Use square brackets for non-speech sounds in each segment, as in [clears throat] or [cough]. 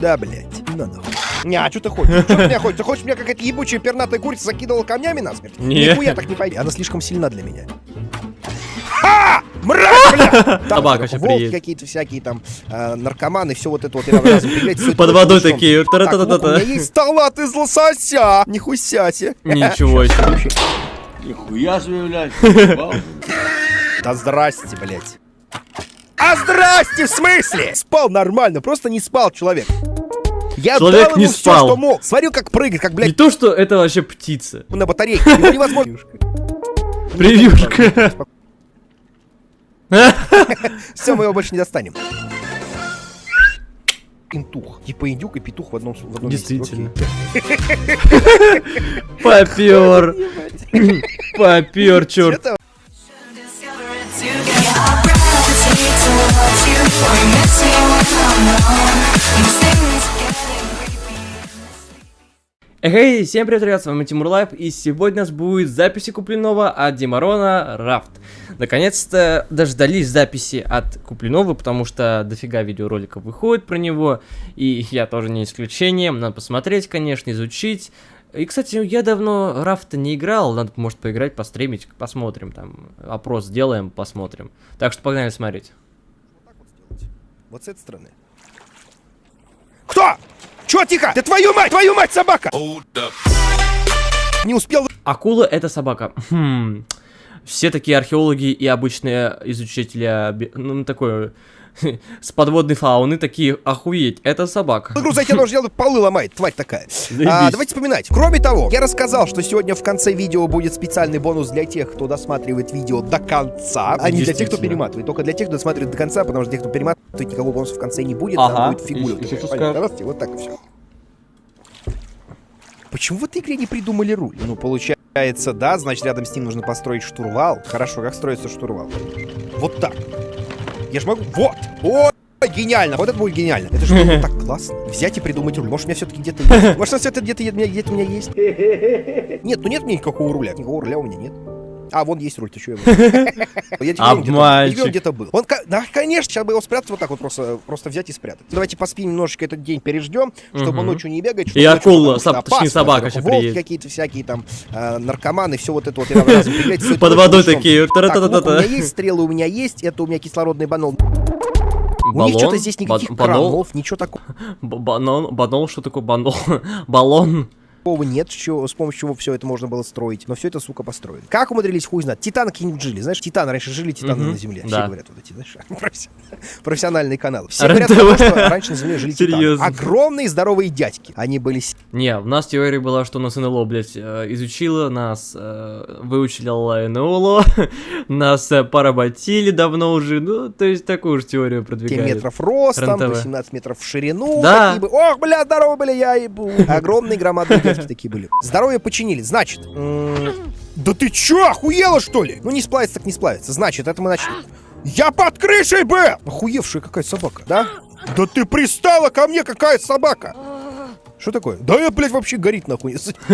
Да, блядь. На нахуй. Не, а что ты хочешь? Что ты меня хочешь? Ты хочешь меня какая-то ебучая пернатая курица закидывала камнями насмерть? Не. Нихуя так не пойди. Она слишком сильна для меня. Ха! Мразь, бля! Собака волки приедет. какие-то всякие там, э, наркоманы, все вот это вот. [laughs] Под водой такие. У меня есть салат из лосося. Нихуя себе. Ничего себе. Нихуя себе, блядь. Да здрасте, блядь. А здрасте, в смысле? Спал нормально, просто не спал человек. Я Человек не спал. что мог. Смотрю, как прыгает, как, Не блядь, то, что это вообще птица. на батарейке. Его невозможно. [laughs] Превьюшка. [laughs] Все, мы его больше не достанем. Интух. Типа индюк и петух в одном, в одном. Действительно. Попер. Попер, черт. Together. I towards you. Or you miss me when I'm alone. Эй, всем привет, ребят, с вами Тимур Лайф, и сегодня у нас будет записи Куплинова от Димарона Рафт. Наконец-то дождались записи от Куплинова, потому что дофига видеороликов выходит про него, и я тоже не исключение, надо посмотреть, конечно, изучить. И, кстати, я давно Рафта не играл, надо, может, поиграть, постримить, посмотрим, там, опрос сделаем, посмотрим. Так что погнали смотреть. Вот с этой стороны. Кто? Чё, тихо? Да твою мать, твою мать, собака! Не успел Акула это собака. Хм. Все такие археологи и обычные изучители, ну, такое, [laughs] с подводной фауны, такие, охуеть, это собака. зайти, оно же делает, полы ломает, тварь такая. А, давайте вспоминать. Кроме того, я рассказал, что сегодня в конце видео будет специальный бонус для тех, кто досматривает видео до конца, а не для тех, кто перематывает. Только для тех, кто досматривает до конца, потому что для тех, кто перематывает, никакого бонуса в конце не будет, Ага. там будет фигура. И- вот и раз, и так все. Почему в этой игре не придумали руль? Ну, получается, да, значит, рядом с ним нужно построить штурвал. Хорошо, как строится штурвал? Вот так. Я ж могу... Вот! О, гениально! Вот это будет гениально. Это же было так классно. Взять и придумать руль. Может, у меня все-таки где-то есть. Может, все-таки где-то где где-то у меня есть. Нет, ну нет у меня никакого руля. Никакого руля у меня нет. А, вон есть руль, ты что его? [laughs] Обманщик. где-то был. Он, конечно, сейчас бы его спрятать вот так вот просто, просто взять и спрятать. Давайте поспим немножечко этот день, переждем, чтобы ночью не бегать. И акула, точнее, собака волки приедет. какие-то всякие там, э, наркоманы, все вот это вот. [laughs] Под водой такие, у меня есть, стрелы у меня есть, это у меня кислородный банол. У них Баллон? что-то здесь никаких Ба- банол? кранов, ничего такого Банон, банол, что такое банол? [laughs] Баллон. Нет, чё- с помощью чего все это можно было строить. Но все это, сука, построили. Как умудрились, хуй знает. Титаны какие-нибудь жили. Знаешь, титаны, раньше жили титаны Мгм, на Земле. да. Все говорят вот эти, знаешь, [laughs] професси- профессиональные каналы. Все говорят, потому что раньше на Земле жили титаны. Серьезно? Огромные здоровые дядьки. Они были Не, у нас теория была, что нас НЛО, блядь, э, изучила, нас э, выучили НЛО, [laughs] нас э, поработили давно уже, ну, то есть такую же теорию 7 продвигают. метров ростом, РЕН-ТВ. 18 метров в ширину. Да. Ох, бля, здорово были, я ебу. [laughs] Огромные громадные дядьки такие были. Здоровье починили. Значит, да ты чё, охуела, что ли? Ну, не сплавится, так не сплавится. Значит, это мы начнем. Я под крышей был! Охуевшая какая собака, да? Да ты пристала ко мне, какая собака! Что такое? Да я, блядь, вообще горит нахуй. [laughs]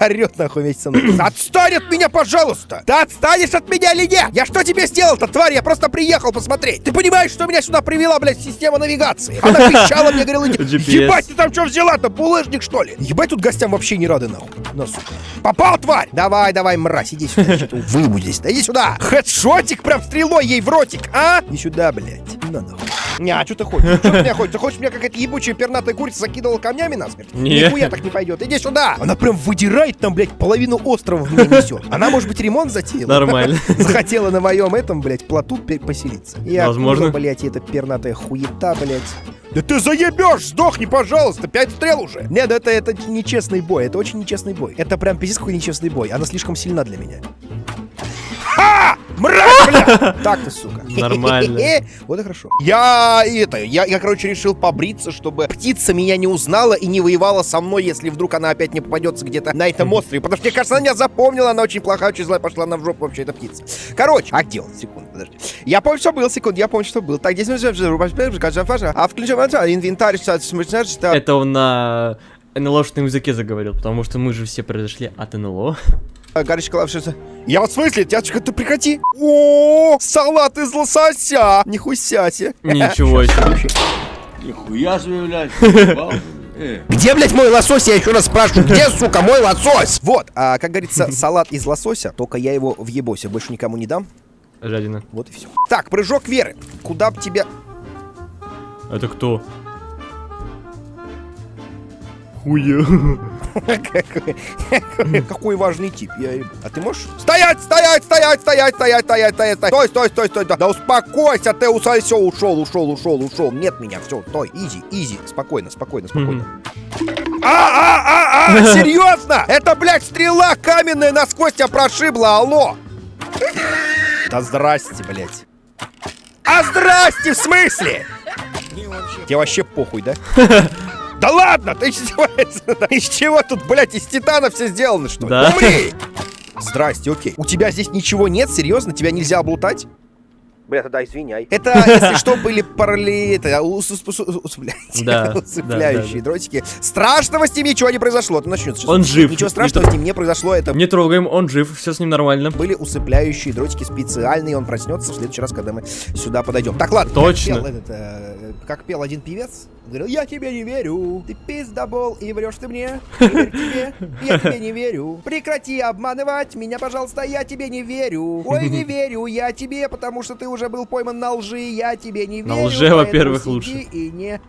Орет нахуй вместе со мной. Отстань от меня, пожалуйста! Ты отстанешь от меня или нет? Я что тебе сделал-то, тварь? Я просто приехал посмотреть. Ты понимаешь, что меня сюда привела, блядь, система навигации? Она пищала мне, говорила, [laughs] ебать, ты там что взяла-то, булыжник, что ли? Ебать, тут гостям вообще не рады, нахуй. На, сука. Попал, тварь! Давай, давай, мразь, иди сюда, [laughs] здесь. Да иди сюда! Хедшотик прям стрелой ей в ротик, а? Иди сюда, блядь. На, нахуй. Не, а что ты хочешь? Что ты меня хочешь? Ты хочешь меня какая-то ебучая пернатая курица закидывала камнями насмерть? Не. Нихуя так не пойдет. Иди сюда! Она прям выдирает там, блядь, половину острова в меня несет. Она, может быть, ремонт затеяла? Нормально. [laughs] Захотела на моем этом, блядь, плоту поселиться. И Возможно. откуда, блядь, эта пернатая хуета, блядь. Да ты заебешь! Сдохни, пожалуйста! Пять стрел уже! Нет, это, это нечестный бой. Это очень нечестный бой. Это прям пиздец какой нечестный бой. Она слишком сильна для меня. Ха! Мразь, бля! [laughs] Так ты, сука. Нормально. [laughs] Вот и хорошо. Я это, я, я, короче, решил побриться, чтобы птица меня не узнала и не воевала со мной, если вдруг она опять не попадется где-то на этом острове. Потому что, мне кажется, она меня запомнила, она очень плохая, очень злая, пошла на в жопу вообще, эта птица. Короче, а где он? Секунду, подожди. Я помню, что был, секунду, я помню, что был. Так, здесь. А включим инвентарь, что Это он на НЛОшном языке заговорил, потому что мы же все произошли от НЛО. Горячий клавиши. Я вот в смысле, дядечка, ты прекрати. О, салат из лосося. Нихуя себе. Ничего [laughs] себе. Нихуя себе, [laughs] блядь. Э, Где, блядь, мой лосось? Я еще раз спрашиваю, где, сука, мой лосось? Вот, а, как говорится, [laughs] салат из лосося, только я его в ебосе больше никому не дам. Жадина. Вот и все. Так, прыжок веры. Куда б тебя... Это кто? Хуя. Какой, какой важный тип. А ты можешь? Стоять, стоять, стоять, стоять, стоять, стоять, стоять, стоять. Стой, стой, стой, стой. Да, да успокойся, ты усай, все, ушел, ушел, ушел, ушел. Нет меня, все, стой, изи, изи. Спокойно, спокойно, спокойно. А, а, а, а, [laughs] серьезно? Это, блядь, стрела каменная насквозь тебя прошибла, алло. Да здрасте, блядь. А здрасте, в смысле? Тебе вообще похуй, да? [laughs] Да ладно, ты [laughs] издеваешься? Из чего тут, блядь, из титана все сделано, что ли? Да. Умри! Здрасте, окей. У тебя здесь ничего нет? Серьезно? Тебя нельзя облутать? Бля, тогда извиняй. Это, [laughs] если что, были параллели... Усыпляющие дротики. Страшного с ним ничего не произошло. Это начнется. Он жив. Ничего страшного с ним не произошло. Это Не трогаем, он жив, все с ним нормально. были усыпляющие дротики специальные. Он проснется в следующий раз, когда мы сюда подойдем. Так, ладно. Точно. Как пел, этот, э, как пел один певец. Говорил, я тебе не верю. Ты пиздобол и врешь ты мне. [laughs] Тебе. Я тебе не верю. Прекрати обманывать меня, пожалуйста. Я тебе не верю. Ой, не [laughs] верю я тебе, потому что ты уже был пойман на лжи. Я тебе не На верю. лже, поэтому во-первых, лучше. И не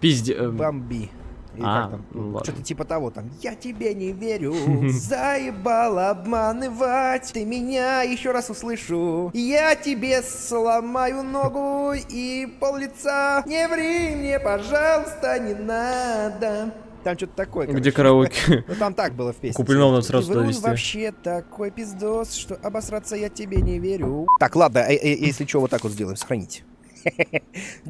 Пизде... э, бомби. Или А, как там? ну. Что-то типа того там. Я тебе не верю. [laughs] Заебал обманывать. Ты меня еще раз услышу. Я тебе сломаю ногу и пол лица. Не ври мне, пожалуйста, не надо. Там что-то такое. Где короче. караоке? [laughs] Ну там так было в песне. Куплинов надо сразу Ты врун довести. вообще такой пиздос, что обосраться я тебе не верю. Так, ладно, э, э, если что, вот так вот сделаем, сохраните.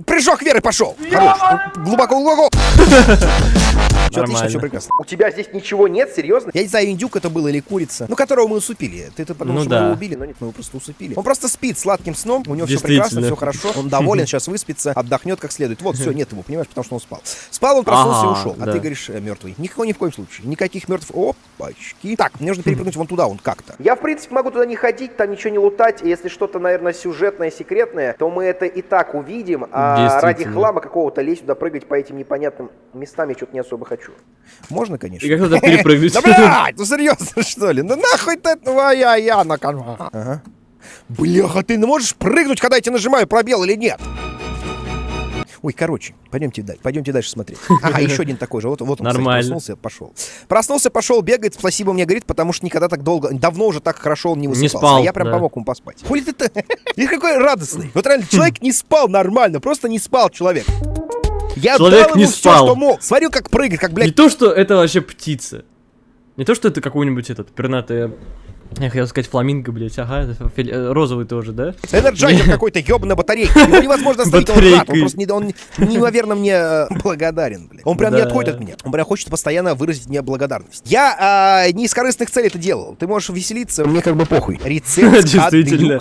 Прыжок веры пошел! Хорош! Глубоко, глубоко! [laughs] Все отлично, все прекрасно. У тебя здесь ничего нет, серьезно? Я не знаю, индюк это был или курица, ну которого мы усыпили. Ты, ты подумал, Ну что мы да. его убили, но нет, мы его просто усыпили. Он просто спит сладким сном, у него все прекрасно, все хорошо, он доволен, сейчас выспится, отдохнет как следует. Вот, все, нет его, понимаешь, потому что он спал. Спал, он проснулся и Ага, ушел. А да. ты говоришь, мертвый. Никакого ни в коем случае. Никаких мертвых. Опачки. Так, мне нужно перепрыгнуть вон туда, вон как-то. Я, в принципе, могу туда не ходить, там ничего не лутать. И если что-то, наверное, сюжетное, секретное, то мы это и так увидим. А ради хлама какого-то лезть туда, прыгать по этим непонятным местам я что-то не особо хочу. Можно, конечно. И как туда перепрыгнуть? Да блядь, ну серьезно, что ли? Ну нахуй ты твоя я на канва. Ага. Бляха, ты можешь прыгнуть, когда я тебе нажимаю пробел или нет? Ой, короче, пойдемте дальше, пойдемте дальше смотреть. Ага, еще один такой же. Вот, вот он, кстати, Нормально. проснулся, пошел. Проснулся, пошел, бегает, спасибо мне говорит, потому что никогда так долго, давно уже так хорошо он не высыпался. спал, а я прям да. помог ему поспать. Хули ты-то? [laughs] Какой радостный. Вот реально, человек не спал нормально, просто не спал человек. Я Человек не ему все, спал. что мог. Смотрю, как прыгает, как, Не блядь, то, что это вообще птица. Не то, что это какой-нибудь этот пернатый... Я хотел сказать фламинго, блядь, ага, э, розовый тоже, да? Энерджайзер какой-то ебаный батарейка. Его невозможно остановить, он рад. Он просто не, он неимоверно мне э, благодарен, блядь. Он прям не Да. отходит от меня. Он прям хочет постоянно выразить мне благодарность. Я а, не из корыстных целей это делал. Ты можешь веселиться, мне как бы похуй. Рецепт от Действительно.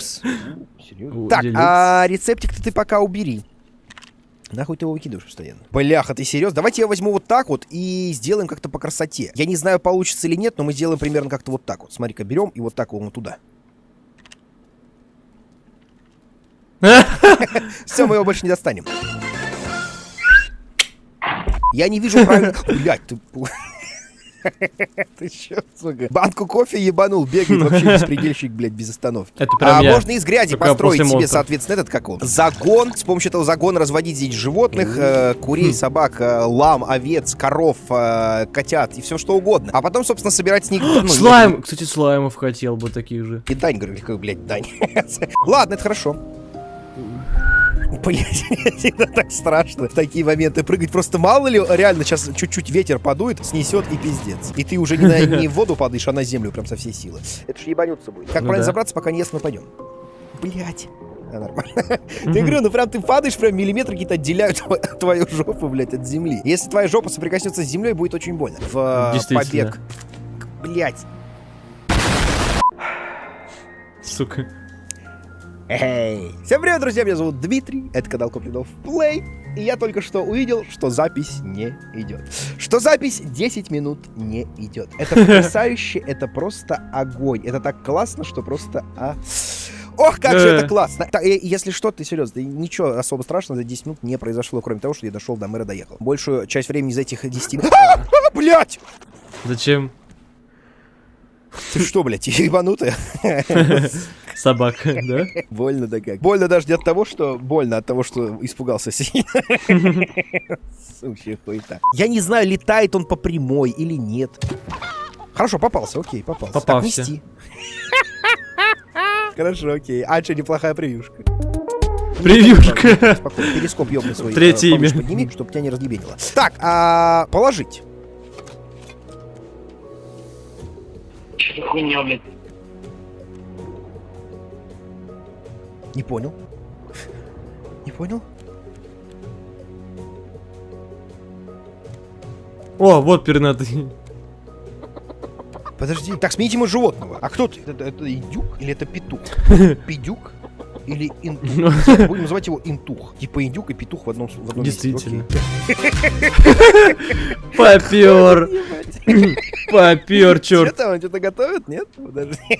Так, а рецептик-то ты пока убери. Нахуй ты его выкидываешь постоянно? Бляха, ты серьезно? Давайте я возьму вот так вот и сделаем как-то по красоте. Я не знаю, получится или нет, но мы сделаем примерно как-то вот так вот. Смотри-ка, берем и вот так вот туда. [laughs] Все, мы его больше не достанем. Я не вижу правильно... Блять, ты... [laughs] [laughs] Ты чё, сука? Банку кофе ебанул, бегает вообще [laughs] беспредельщик, блядь, без остановки. Это прям а я. можно из грязи Только построить себе, монстров. соответственно, этот как он? Загон. С помощью этого загона разводить здесь животных, э, курей, собак, э, лам, овец, коров, э, котят и все что угодно. А потом, собственно, собирать с них... ну, [gasps] Слайм! Кстати, слаймов хотел бы таких же. и Дань, говорю, блядь, Дань. [laughs] Ладно, это хорошо. Блять, [laughs] мне всегда так страшно в такие моменты прыгать. Просто мало ли, реально сейчас чуть-чуть ветер подует, снесет и пиздец. И ты уже не, на, не в воду падаешь, а на землю прям со всей силы. Это ж ебануться будет. Как Ну правильно да. забраться, пока не ест, мы пойдем. Блять. Да, нормально. Ты говорю, ну прям ты падаешь, прям миллиметры какие-то отделяют тво- твою жопу, блядь, от земли. Если твоя жопа соприкоснется с землей, будет очень больно. В побег. Блять. Сука. Эй! Всем привет, друзья, меня зовут Дмитрий, это канал Куплинов Плей, и я только что увидел, что запись не идет. Что запись 10 минут не идет. Это [laughs] потрясающе, это просто огонь. Это так классно, что просто... А... Ох, как же это классно. Так, э, если что, ты серьезно, ничего особо страшного за 10 минут не произошло, кроме того, что я дошел до мэра, доехал. Большую часть времени из этих 10 минут... А, а, блядь! Зачем? Ты что, блядь, ебанутая? [laughs] Собака, да? Больно да как. Больно даже не от того, что... Больно от того, что испугался сильно. [laughs] Сущая хуета. Я не знаю, летает он по прямой или нет. Хорошо, попался, окей, попался. Так, Попался. нести. Хорошо, окей. А что, неплохая превьюшка. Превьюшка. Спокойно, перископ ёбный свой. Третье э, имя. Подними, чтобы тебя не разъебенило. Так, а положить. Что хуйня, блядь. Не понял. Не понял? О, вот пернатый. Подожди. Так, смените мы животного. А кто ты? Это, это индюк или это петух? [laughs] Пидюк? Или интух? Будем называть его интух. Типа индюк и петух в одном, в одном. Действительно. Попер. Попер, Что черт. там, он что-то готовит? Нет? Подожди. [laughs]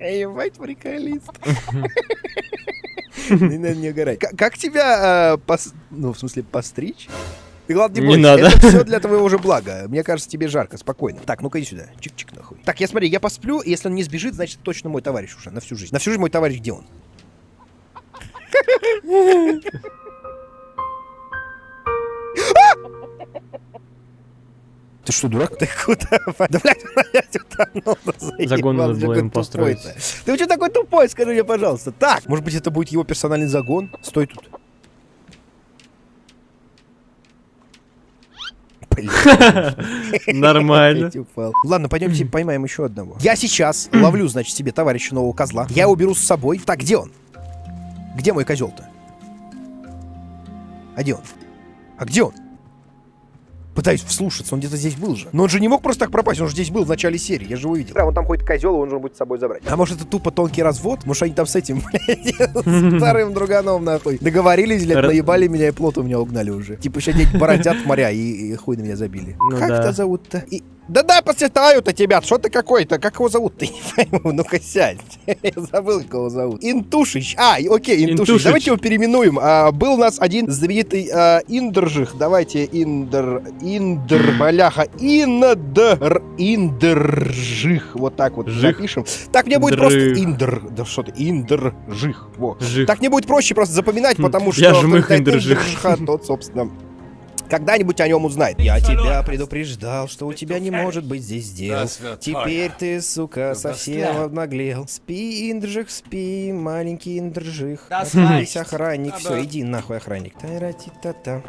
Ебать, приколист. [laughs] Не надо не угорать. Как тебя, пос- ну, в смысле, постричь? Ты, главное, не Не бойся. надо. Это все для твоего же блага. Мне кажется, тебе жарко, спокойно. Так, ну-ка иди сюда. Чик-чик нахуй. Так, я смотри, я посплю, и если он не сбежит, значит, точно мой товарищ уже на всю жизнь. На всю жизнь мой товарищ где он? Ты что, дурак? Ты куда? Да, блядь, [laughs] блядь, утонул. Загон надо было тупой построить. Ты что такой тупой, скажи мне, пожалуйста. Так, может быть, это будет его персональный загон? Стой тут. Нормально. Ладно, пойдемте поймаем еще одного. Я сейчас ловлю, значит, себе товарища нового козла. Я его беру с собой. Так, где он? Где мой козел-то? А где он? А где он? Пытаюсь вслушаться, он где-то здесь был же. Но он же не мог просто так пропасть, он же здесь был в начале серии, я же его видел. Да, он там ходит козел, он же будет с собой забрать. А может это тупо тонкий развод? Может они там с этим, [laughs] блядь, старым друганом нахуй договорились, блядь, наебали меня и плот у меня угнали уже. Типа еще дети [laughs] бородят моря и, и хуй на меня забили. Ну как тебя зовут-то? И- Да дай посчитаю-то тебя, что ты какой-то, как его зовут? [laughs] Ты не пойму, ну-ка сядь. [laughs] Я забыл, как его зовут. Интушич. А, окей, Интушич. Интушич. Давайте его переименуем. А, был у нас один знаменитый а, Индржих. Давайте Индр... Индр... [clears throat] Бляха. Индр... Индржих. Вот так вот Жих. запишем. Так мне будет просто Дрых. Индр... Да что ты? Индржих. Во. Жих. Так мне будет проще просто запоминать, Хм, потому что... я жмых Индржих. Тот, собственно... Когда-нибудь о нем узнает. Я тебя предупреждал, что у тебя не может быть здесь дел. Теперь ты, сука, совсем обнаглел. Спи, Индржих, спи, маленький Индржих. Отвались, охранник. Все, иди нахуй, охранник.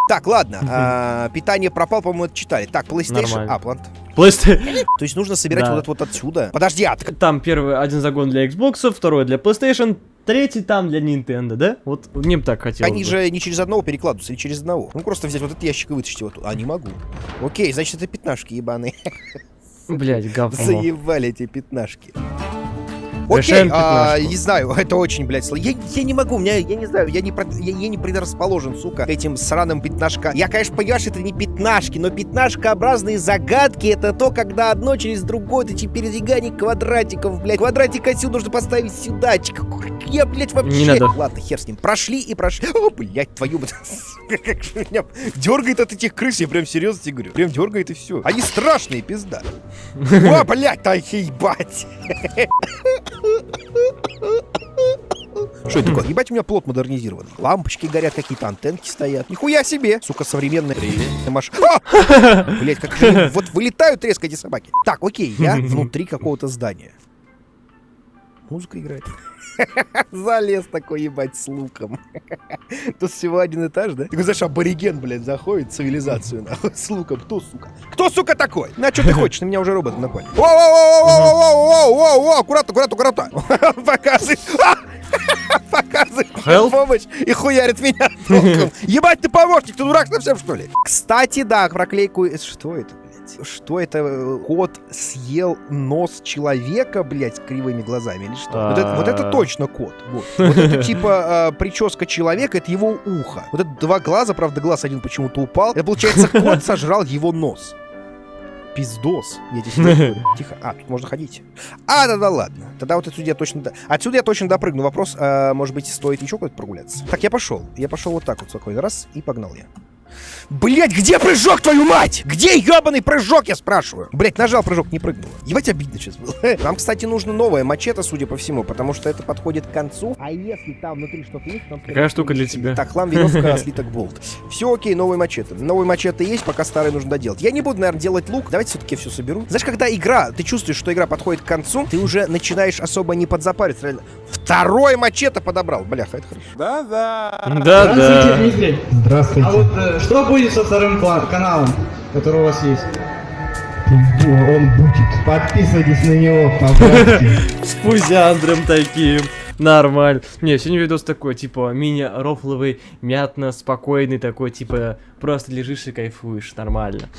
Так, ладно. а, Питание пропал, по-моему, это читали. Так, PlayStation. Нормально. А. Плейст- То есть нужно собирать Да. вот это вот отсюда. Подожди, а Там первый один загон для Xbox, второй для PlayStation, третий там для Nintendo, да? Вот мне бы так хотелось. Они бы. же не через одного перекладываются, или через одного. Ну, просто взять вот этот ящик и вытащить его тут. А, не могу. Окей, значит, это пятнашки ебаные. [laughs] Блять, говно. Заебали эти пятнашки. Окей, а, не знаю, [laughs] это очень, блядь, сложно. Я, я не могу, у меня, я не знаю, я не, я, я не предрасположен, сука, этим сраным пятнашкам. Я, конечно, понимаю, что это не пятнашки, но пятнашкообразные загадки это то, когда одно через другое, это эти передвигание квадратиков, блядь. Квадратик отсюда нужно поставить сюда. Чик, Я, блядь, вообще... Не надо. Ладно, хер с ним. Прошли и прошли. О, блядь, твою... [laughs] Как же меня дергает от этих крыс, я прям серьезно тебе говорю. Прям дергает и все. Они страшные, пизда. [laughs] О, блядь, да ебать. [laughs] Что это такое? Ебать, у меня плот модернизированный. Лампочки горят, какие-то антенки стоят. Нихуя себе! Сука, современная машина. Блять, как же вот вылетают резко эти собаки. Так, окей, я внутри какого-то здания. Музыка играет. [laughs] Залез такой, ебать, с луком. [laughs] Тут всего один этаж, да? Такой, знаешь, абориген, блядь, заходит в цивилизацию, нахуй, с луком. Кто, сука? Кто, сука, такой? На, что ты [laughs] хочешь? На меня уже роботы напали. Воу-воу-воу-воу-воу-воу-воу, аккуратно, аккуратно, аккуратно. Показывает. Показывает помощь и хуярит меня током. Ебать, ты помощник, ты дурак совсем, что ли? Кстати, да, проклейку... Что это, блядь? Что это? э, Кот съел нос человека, блядь, кривыми глазами или что? Вот это, вот это А. точно кот. Вот, вот это [laughs] типа э, прическа человека, это его ухо. Вот это два глаза, правда, глаз один почему-то упал. Это получается, кот [laughs] сожрал его нос. пиздос. Я тебе говорю. [laughs] Тихо. А, тут можно ходить. А, да-да, ладно. Тогда вот отсюда я точно... до- Отсюда я точно допрыгну. Вопрос, а, может быть, стоит еще куда-то прогуляться? Так, я пошел. Я пошел вот так вот спокойно. Раз, и погнал я. Блять, где прыжок, твою мать? Где ебаный прыжок, я спрашиваю? Блять, нажал прыжок, не прыгнул. Ебать, обидно сейчас было. [laughs] Нам, кстати, нужно новое мачете, судя по всему, потому что это подходит к концу. А если там внутри что-то есть, нам... Какая штука для тебя? Так, хлам, веревка, [laughs] слиток, болт. Все окей, новый мачете. Новый мачете есть, пока старый нужно доделать. Я не буду, наверное, делать лук. Давайте все-таки все соберу. Знаешь, когда игра, ты чувствуешь, что игра подходит к концу, ты уже начинаешь особо не подзапариться. Реально. Второй мачете подобрал. Бляха, это хорошо. Да-да. Дмитрий. Здравствуйте. А вот э, что будет со вторым каналом, который у вас есть? Он будет. Подписывайтесь на него, пожалуйста. [laughs] С пузяндром таким. Нормально. Не, сегодня видос такой, типа, мини-рофловый, мятно, спокойный такой, типа, просто лежишь и кайфуешь, нормально.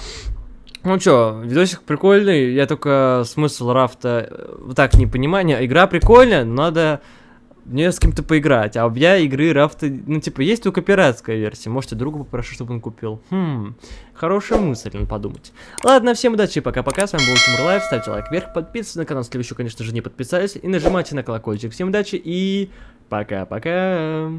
Ну чё, видосик прикольный, я только смысл рафта э, вот так не понимаю. Игра прикольная, но надо мне с кем-то поиграть. А я игры рафта, ну типа, есть только пиратская версия. Можете другу попрошу, чтобы он купил. Хм, хорошая мысль, надо подумать. Ладно, всем удачи, пока-пока. С вами был Тимур Лайв. Ставьте лайк вверх, подписывайтесь на канал, если вы еще, конечно же, не подписались. И нажимайте на колокольчик. Всем удачи и пока-пока.